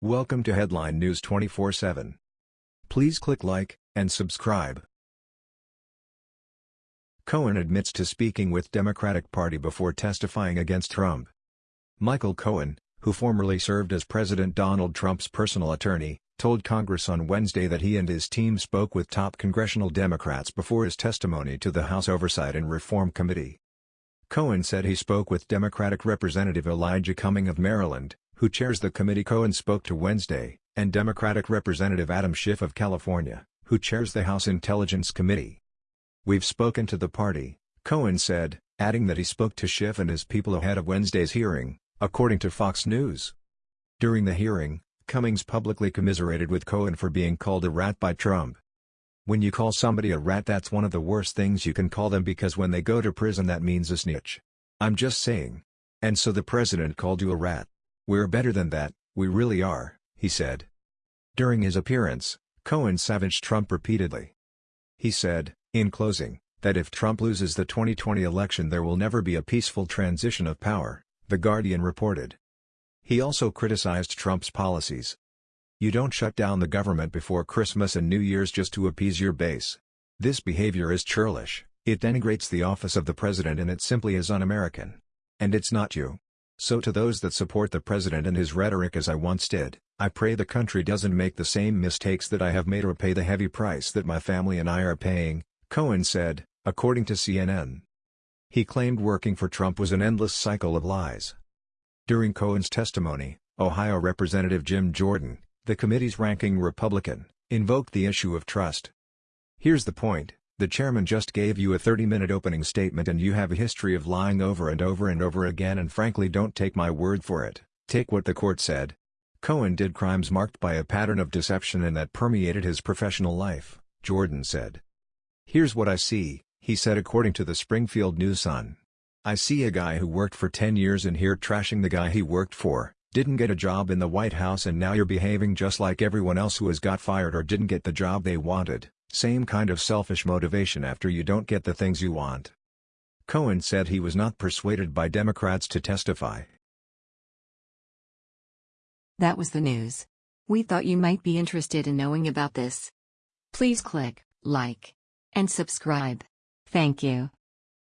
Welcome to Headline News 24/7. Please click like and subscribe. Cohen admits to speaking with Democratic Party before testifying against Trump. Michael Cohen, who formerly served as President Donald Trump's personal attorney, told Congress on Wednesday that he and his team spoke with top congressional Democrats before his testimony to the House Oversight and Reform Committee. Cohen said he spoke with Democratic Representative Elijah Cummings of Maryland, who chairs the committee Cohen spoke to Wednesday, and Democratic Representative Adam Schiff of California, who chairs the House Intelligence Committee. We've spoken to the party, Cohen said, adding that he spoke to Schiff and his people ahead of Wednesday's hearing, according to Fox News. During the hearing, Cummings publicly commiserated with Cohen for being called a rat by Trump. When you call somebody a rat that's one of the worst things you can call them because when they go to prison that means a snitch. I'm just saying. And so the president called you a rat. We're better than that, we really are, he said. During his appearance, Cohen savaged Trump repeatedly. He said, in closing, that if Trump loses the 2020 election there will never be a peaceful transition of power, The Guardian reported. He also criticized Trump's policies. You don't shut down the government before Christmas and New Year's just to appease your base. This behavior is churlish, it denigrates the office of the president and it simply is un-American. And it's not you. So to those that support the president and his rhetoric as I once did, I pray the country doesn't make the same mistakes that I have made or pay the heavy price that my family and I are paying, Cohen said, according to CNN. He claimed working for Trump was an endless cycle of lies. During Cohen's testimony, Ohio Representative Jim Jordan, the committee's ranking Republican, invoked the issue of trust. Here's the point. The chairman just gave you a 30-minute opening statement and you have a history of lying over and over and over again and frankly don't take my word for it, take what the court said. Cohen did crimes marked by a pattern of deception and that permeated his professional life, Jordan said. Here's what I see, he said according to the Springfield News-Sun. I see a guy who worked for 10 years in here trashing the guy he worked for, didn't get a job in the White House and now you're behaving just like everyone else who has got fired or didn't get the job they wanted. Same kind of selfish motivation after you don't get the things you want. Cohen said he was not persuaded by Democrats to testify. That was the news. We thought you might be interested in knowing about this. Please click like and subscribe. Thank you.